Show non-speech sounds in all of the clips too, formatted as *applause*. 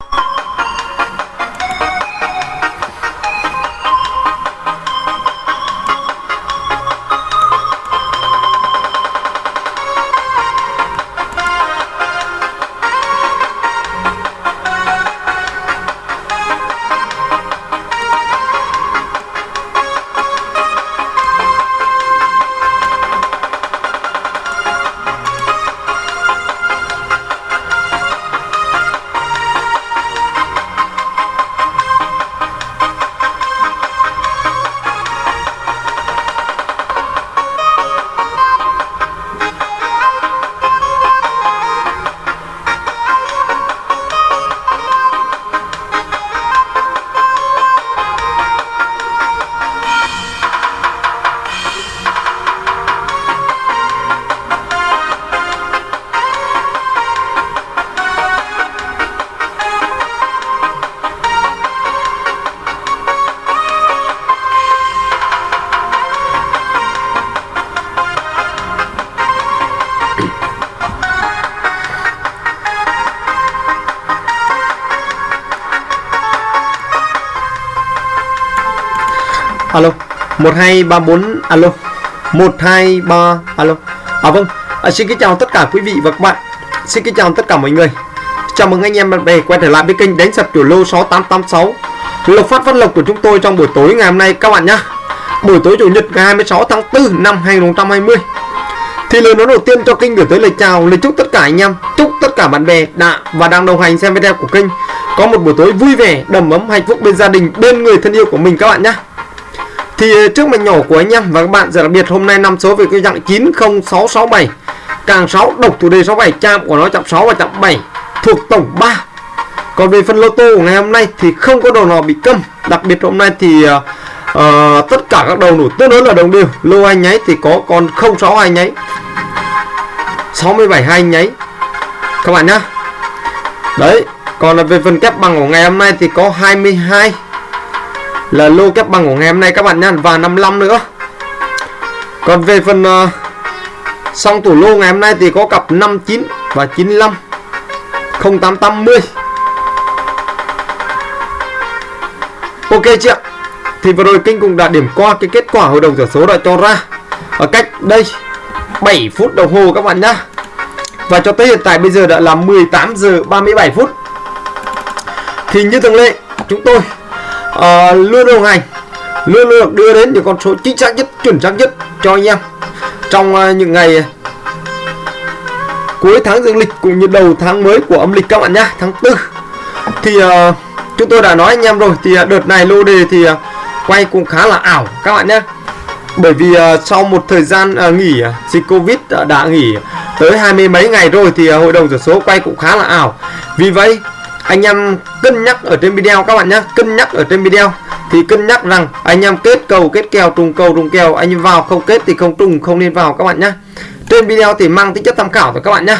you alo 1234 alo. 123 alo. À vâng à, xin kính chào tất cả quý vị và các bạn. Xin kính chào tất cả mọi người. Chào mừng anh em bạn bè quay trở lại với kênh đánh sập chủ lô 6886 lộc phát phát lộc của chúng tôi trong buổi tối ngày hôm nay các bạn nhé buổi tối chủ nhật ngày 26 tháng 4 năm 2020 thì lời nói đầu tiên cho kênh gửi tới lời chào lời chúc tất cả anh em chúc tất cả bạn bè đã và đang đồng hành xem video của kênh. Có một buổi tối vui vẻ đầm ấm hạnh phúc bên gia đình bên người thân yêu của mình các bạn nhé thì ờ, trước mạch nhỏ của anh em và các bạn giờ đặc biệt hôm nay năm số về cái dạng 90667 càng 6 độc thủ đề 67 chạm của nó chạm 6 và chạm 7 thuộc tổng 3 còn về phân lô tô của ngày hôm nay thì không có đầu nào bị câm. Đặc biệt hôm nay thì uh, uh, tất cả các đầu nổ tương đối là đồng đều. Lô anh nháy thì có con 06 hai nháy 67 hai nháy. Các bạn nhá. Đấy còn là về phần kép bằng của ngày hôm nay thì có 22 lô kép bằng của ngày hôm nay các bạn nhá và 55 nữa. Còn về phần uh, xong tủ lô ngày hôm nay thì có cặp 59 và 95 0880 Ok chị ạ Thì vừa rồi Kinh cũng đã điểm qua cái kết quả hội đồng sổ số đã cho ra. Ở cách đây 7 phút đồng hồ các bạn nhá. Và cho tới hiện tại bây giờ đã là 18 giờ 37 phút. Thì như thường lệ chúng tôi uh, luôn đồng hành luôn được đưa đến những con số chính xác nhất chuẩn xác nhất cho anh em. Trong uh, những ngày cuối tháng dương lịch cũng như đầu tháng mới của âm lịch các bạn nhá tháng tư thì uh, chúng tôi đã nói anh em rồi thì uh, đợt này lô đề thì uh, quay cũng khá là ảo các bạn nhé bởi vì uh, sau một thời gian uh, nghỉ uh, dịch covid uh, đã nghỉ tới hai mươi mấy ngày rồi thì uh, hội đồng giải số quay cũng khá là ảo. Vì vậy anh em cân nhắc ở trên video các bạn nhé. Cân nhắc ở trên video thì cân nhắc rằng anh em kết cầu kết kèo trùng cầu trùng kèo anh em vào không kết thì không trùng không nên vào các bạn nhé. Trên video thì mang tính chất tham khảo rồi các bạn nhé.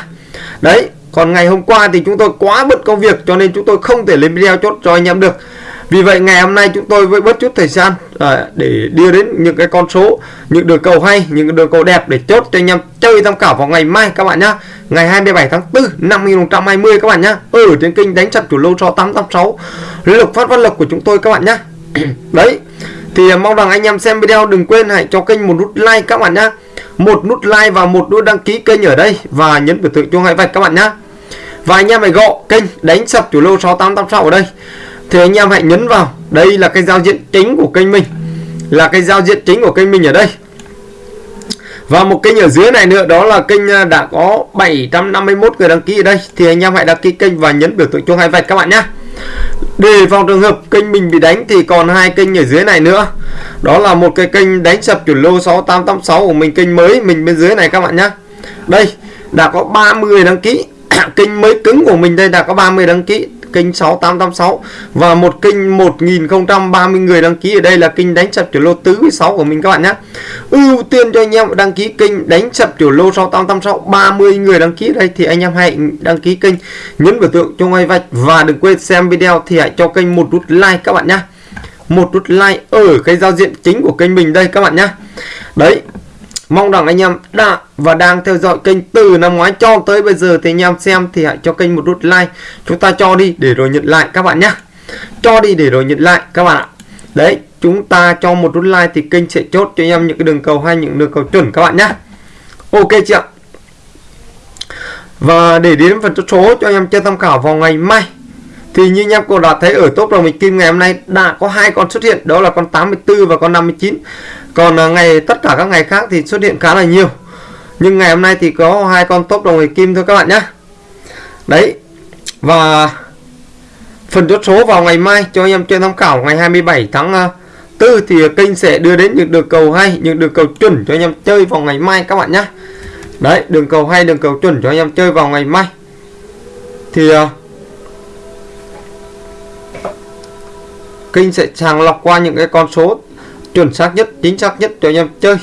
Đấy còn ngày hôm qua thì chúng tôi quá bận công việc cho nên chúng tôi không thể lên video chốt cho anh em được. Vì vậy ngày hôm nay chúng tôi với bớt chút thời gian à, để đưa đến những cái con số những đường cầu hay những đường cầu đẹp để chốt cho anh em chơi tham khảo vào ngày mai các bạn nhé ngày 27 tháng 4 năm 2020 các bạn nhá. Ừ, ở trên kênh đánh chặt chủ lô cho 886 lộc phát văn lộc của chúng tôi các bạn nhá. *clears throat* Đấy, thì mong rằng anh em xem video đừng quên hãy cho kênh một nút like các bạn nhá. Một nút like và một nút đăng ký kênh ở đây và nhấn biểu tượng chuông hai vạch các bạn nhá. Và anh em hãy gõ kênh đánh sập chủ lô 6886 ở đây. Thì anh em hãy nhấn vào. Đây là cái giao diện chính của kênh mình. Là cái giao diện chính của kênh mình ở đây và một kênh ở dưới này nữa, đó là kênh à, đã có 751 người đăng ký ở đây. Thì anh em hãy đăng ký kênh và nhấn biểu tượng chuông hai vạch các bạn nhé. Để phòng trường hợp kênh mình bị đánh thì còn hai kênh ở dưới này nữa. Đó là một cái kênh đánh sập chuẩn lô 6886 của mình, kênh mới mình bên dưới này các bạn nhé. Đây, đã có 30 đăng ký. *coughs* Kênh mới cứng của mình đây, đã có 30 đăng ký kênh 6886 và một kênh 1030 người đăng ký ở đây là kênh đánh sập tiểu lô tứ 6 của mình các bạn nhé. Ưu tiên cho anh em đăng ký kênh đánh sập tiểu lô 6886 30 người đăng ký ở đây thì anh em hãy đăng ký kênh nhấn biểu tượng cho ngay vạch và đừng quên xem video thì hãy cho kênh một nút like các bạn nhé. Một nút like ở cái giao diện chính của kênh mình đây các bạn nhé. Đấy mong rằng anh em đã và đang theo dõi kênh từ năm ngoái cho tới bây giờ thì anh em xem thì hãy cho kênh một nút like. Chúng ta cho đi để rồi nhận lại các bạn nhé cho đi để rồi nhận lại các bạn ạ. Đấy, chúng ta cho một nút like thì kênh sẽ chốt cho anh em những cái đường cầu hay những đường cầu chuẩn các bạn nhé ok chưa và để đến phần chốt số cho anh em chơi tham khảo vào ngày mai thì như anh em cũng đã thấy, ở top đồng mình kim ngày hôm nay đã có hai con xuất hiện, đó là con 84 và con 59 còn à, ngày, tất cả các ngày khác thì xuất hiện khá là nhiều. Nhưng ngày hôm nay thì có hai con top đồng mình kim thôi các bạn nhé đấy, và phần chốt số vào ngày mai cho anh em chơi tham khảo, ngày 27 tháng à, 4 thì kênh sẽ đưa đến những đường cầu hay, những đường cầu chuẩn cho anh em chơi vào ngày mai các bạn nhé đấy, đường cầu hay, đường cầu chuẩn cho anh em chơi vào ngày mai. Thì à, kênh sẽ sàng lọc qua những cái con số chuẩn xác nhất, chính xác nhất cho anh em chơi.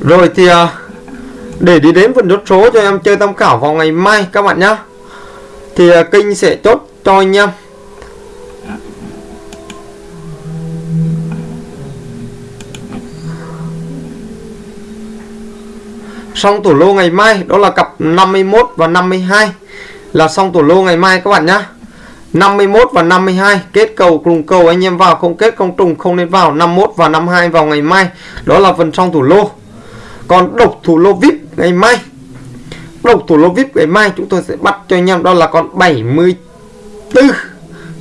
Rồi thì à, để đi đến phần chốt số cho em chơi tham khảo vào ngày mai, các bạn nhé thì à, kinh kênh sẽ chốt cho anh em. Xong tủ lô ngày mai, đó là cặp 51 và 52 là xong tủ lô ngày mai các bạn nhá. 51 và 52 kết cầu cùng cầu anh em vào, không kết không trùng, không nên vào. 51 và 52 vào ngày mai, đó là phần xong tủ lô. Còn độc thủ lô vip ngày mai. Độc thủ lô vip ngày mai chúng tôi sẽ bắt cho anh em, đó là con 74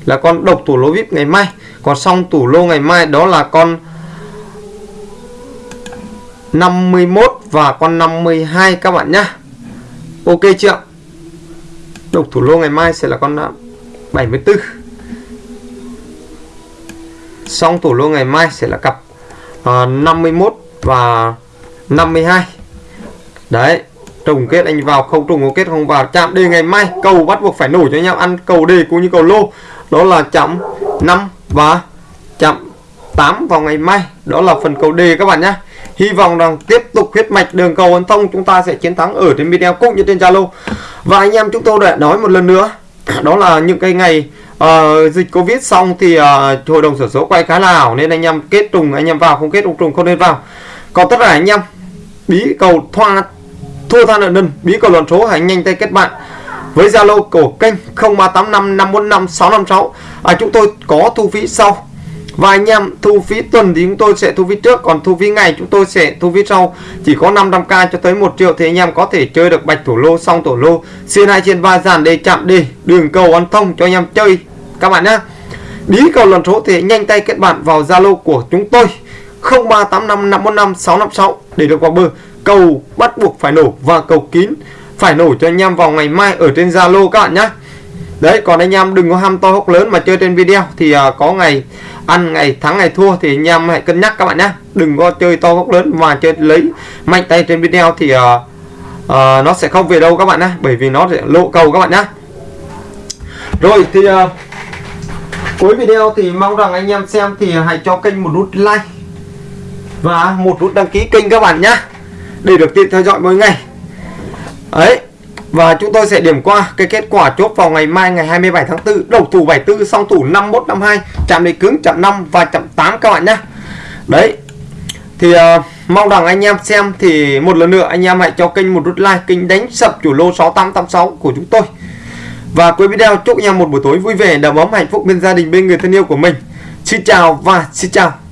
là con độc thủ lô vip ngày mai. Còn xong tủ lô ngày mai, đó là con 51 và con 52 các bạn nhá. Ok chưa? Độc thủ lô ngày mai sẽ là con à, 74 Xong thủ lô ngày mai sẽ là cặp à, uh, 51 và 52 Đấy Trùng kết anh vào không trùng kết không vào. Chạm đề ngày mai cầu bắt buộc phải nổi cho nhau ăn cầu đề cũng như cầu lô. Đó là chạm 5 và chạm 8 vào ngày mai. Đó là phần cầu đề các bạn nhé Hy vọng rằng tiếp tục huyết mạch đường cầu ấn thông chúng ta sẽ chiến thắng ở trên video cũng như trên Zalo. Và anh em chúng tôi đã nói một lần nữa, đó là những cái ngày uh, dịch Covid xong thì uh, hội đồng sổ số quay khá là ảo nên anh em kết trùng anh em vào không kết trùng trùng không nên vào. Còn tất cả anh em bí cầu thoa thua than nợ nần bí cầu luận số hãy nhanh tay kết bạn với Zalo của kênh 0385 545 656 à, chúng tôi có thu phí sau và anh em, thu phí tuần thì chúng tôi sẽ thu phí trước, Còn thu phí ngày chúng tôi sẽ thu phí sau. Chỉ có 500k cho tới 1 triệu Thì anh em có thể chơi được bạch thủ lô xong thủ lô. Xuyên hai trên ba dàn đề chạm đề Đường cầu ăn thông cho anh em chơi. Các bạn nhé Bí cầu lần số thì nhanh tay kết bạn vào Zalo của chúng tôi. 0385515656 để được vào bờ. Cầu bắt buộc phải nổ và cầu kín phải nổ cho anh em vào ngày mai ở trên Zalo các bạn nhé Đấy còn anh em đừng có ham to hốc lớn mà chơi trên video. Thì uh, có ngày ăn ngày thắng ngày thua thì anh em hãy cân nhắc các bạn nhé. Đừng có chơi to góc lớn mà chơi lấy mạnh tay trên video thì uh, uh, nó sẽ không về đâu các bạn nhé. Bởi vì nó sẽ lộ cầu các bạn nhé. Rồi thì uh, cuối video thì mong rằng anh em xem thì hãy cho kênh một nút like và một nút đăng ký kênh các bạn nhé. Để được tiện theo dõi mỗi ngày. Ấy và chúng tôi sẽ điểm qua cái kết quả chốt vào ngày mai ngày 27 tháng 4 đầu thủ 74 song thủ 51 52 chạm đề cứng chạm 5 và chạm 8 các bạn nhé đấy. Thì uh, mong rằng anh em xem thì một lần nữa anh em hãy cho kênh một nút like kênh đánh sập chủ lô 6886 của chúng tôi. Và cuối video chúc anh em một buổi tối vui vẻ đầm ấm hạnh phúc bên gia đình bên người thân yêu của mình. Xin chào và xin chào.